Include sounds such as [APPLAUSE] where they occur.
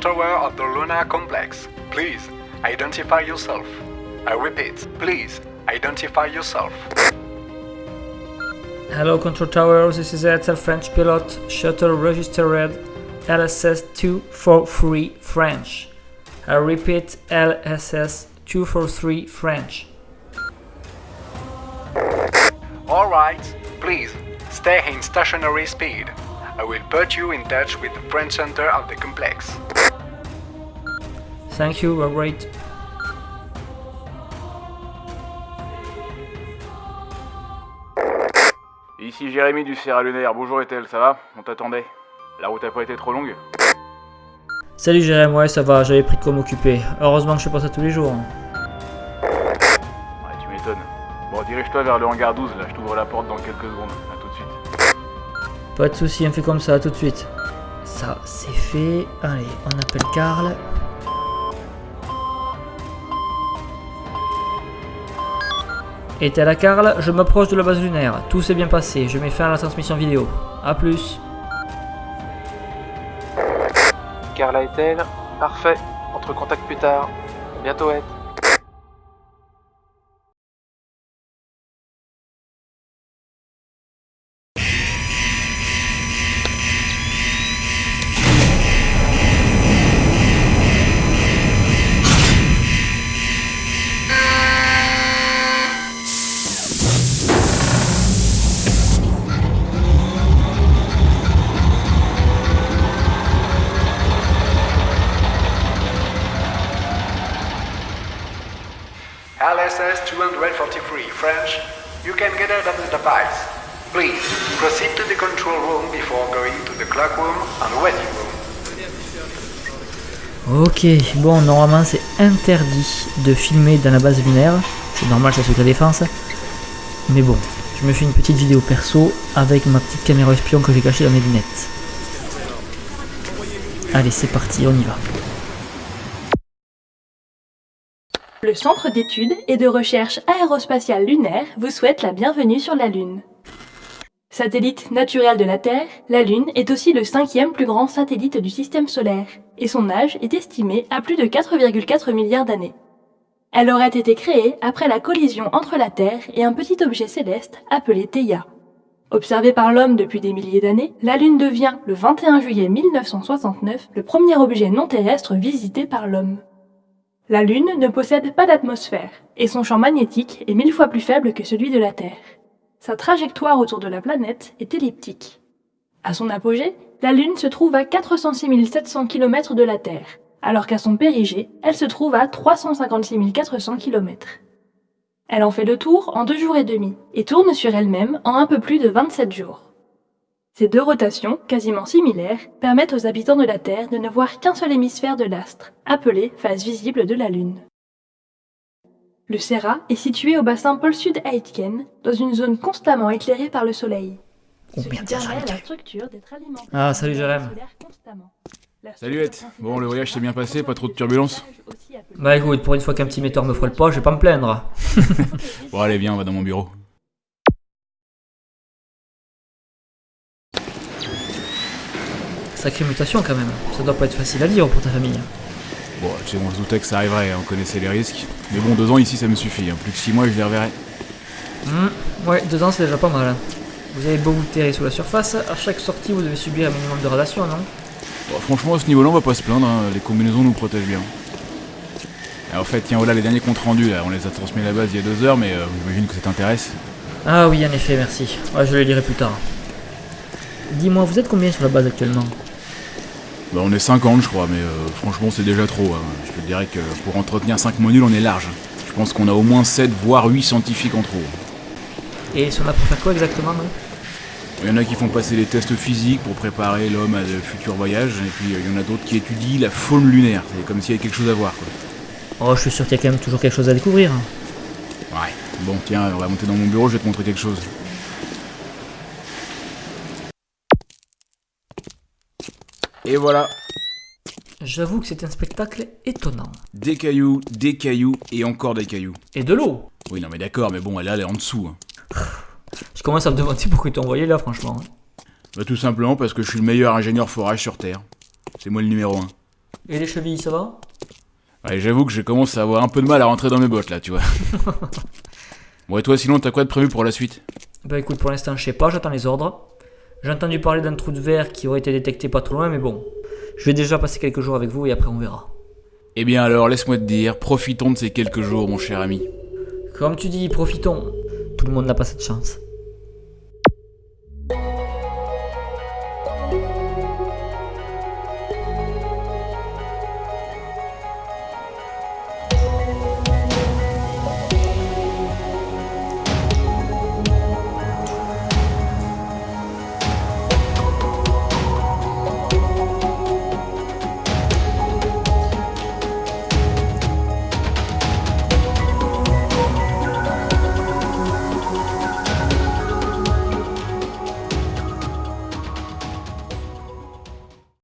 tower of the Luna complex. Please, identify yourself. I repeat, please, identify yourself. Hello Control Tower, this is Airtel French pilot, shuttle registered LSS 243 French. I repeat LSS 243 French. Alright, please, stay in stationary speed. I will put you in touch with the French center of the complex. Thank you, we're great. Ici Jérémy du Sierra Lunaire, bonjour Ethel, ça va? On t'attendait. La route a pas été trop longue? Salut Jérémy, ouais ça va, j'avais pris de quoi m'occuper. Heureusement que je fais pas ça tous les jours. Ouais, tu m'étonnes. Bon, dirige-toi vers le hangar 12, là, je t'ouvre la porte dans quelques secondes. Pas de souci, on fait comme ça, tout de suite. Ça, c'est fait. Allez, on appelle Karl. Et à la Karl, je m'approche de la base lunaire. Tout s'est bien passé, je mets fin à la transmission vidéo. A plus. Carla et elle Parfait. Entre contact plus tard. Bientôt, être. SS-243 French, you can get out of the device. Please, proceed to the control room before going to the clock room and waiting room. Ok, bon, normalement c'est interdit de filmer dans la base lunaire. C'est normal, ça suit la défense. Mais bon, je me fais une petite vidéo perso avec ma petite caméra espion que j'ai cachée dans mes lunettes. Allez, c'est parti, on y va. Le Centre d'études et de recherche aérospatiale lunaire vous souhaite la bienvenue sur la Lune. Satellite naturel de la Terre, la Lune est aussi le cinquième plus grand satellite du système solaire, et son âge est estimé à plus de 4,4 milliards d'années. Elle aurait été créée après la collision entre la Terre et un petit objet céleste appelé Theia. Observé par l'homme depuis des milliers d'années, la Lune devient, le 21 juillet 1969, le premier objet non terrestre visité par l'homme. La Lune ne possède pas d'atmosphère, et son champ magnétique est mille fois plus faible que celui de la Terre. Sa trajectoire autour de la planète est elliptique. À son apogée, la Lune se trouve à 406 700 km de la Terre, alors qu'à son périgée, elle se trouve à 356 400 km. Elle en fait le tour en deux jours et demi, et tourne sur elle-même en un peu plus de 27 jours. Ces deux rotations, quasiment similaires, permettent aux habitants de la Terre de ne voir qu'un seul hémisphère de l'astre, appelé face visible de la Lune. Le Serra est situé au bassin pôle sud Aitken, dans une zone constamment éclairée par le Soleil. Oh merde, la structure d'être alimentée Ah, salut, Jérém. Salut, Ed. Bon, le voyage s'est bien passé, pas trop de turbulences Bah écoute, pour une fois qu'un petit metteur me frôle pas, je vais pas me plaindre. [LAUGHS] Bon, allez, viens, on va dans mon bureau. Sacrée mutation quand même. Ça doit pas être facile à lire pour ta famille. Bon, tu sais, on se doutait que ça arriverait, hein, on connaissait les risques. Mais bon, deux ans ici, ça me suffit. hein. Plus que six mois, je les reverrai. Hmm, Ouais, deux ans c'est déjà pas mal. hein. Vous avez beau vous terrer sous la surface, à chaque sortie vous devez subir un minimum de radiation, non? Bon, franchement, à ce niveau-là, on va pas se plaindre. hein. Les combinaisons nous protègent bien. En fait, tiens, voilà les derniers comptes rendus. Là. On les a transmis à la base il y a deux heures, mais euh, j'imagine que ça t'intéresse. Ah oui, en effet, merci. Ouais, je les lirai plus tard. Dis-moi, vous êtes combien sur la base actuellement? Bah, on est 50, je crois, mais euh, franchement, c'est déjà trop. hein. Je te dirais que pour entretenir 5 modules, on est large. Je pense qu'on a au moins 7, voire 8 scientifiques en trop. Et ils sont là pour faire quoi exactement, non Il y en a qui font passer les tests physiques pour préparer l'homme à de futurs voyages, et puis euh, il y en a d'autres qui étudient la faune lunaire. C'est comme s'il y avait quelque chose à voir, quoi. Oh, je suis sûr qu'il y a quand même toujours quelque chose à découvrir. hein. Ouais. Bon, tiens, on va monter dans mon bureau, je vais te montrer quelque chose. Et voilà, J'avoue que c'est un spectacle étonnant. des cailloux, des cailloux et encore des cailloux. Et de l'eau Oui, non mais d'accord, mais bon, elle est là, elle est en dessous. hein. [SIGHS] Je commence à me demander pourquoi ils t'ont envoyé là, franchement. Bah, tout simplement parce que je suis le meilleur ingénieur forage sur Terre. C'est moi le numéro 1. Et les chevilles, ça va? Ouais, j'avoue que je commence à avoir un peu de mal à rentrer dans mes bottes là, tu vois. [LAUGHS] bon, et toi, sinon, t'as quoi de prévu pour la suite? Bah écoute, pour l'instant, je sais pas, j'attends les ordres. J'ai entendu parler d'un trou de verre qui aurait été détecté pas trop loin, mais bon. Je vais déjà passer quelques jours avec vous et après on verra. Eh bien alors, laisse-moi te dire, profitons de ces quelques jours, mon cher ami. Comme tu dis, profitons. Tout le monde n'a pas cette chance.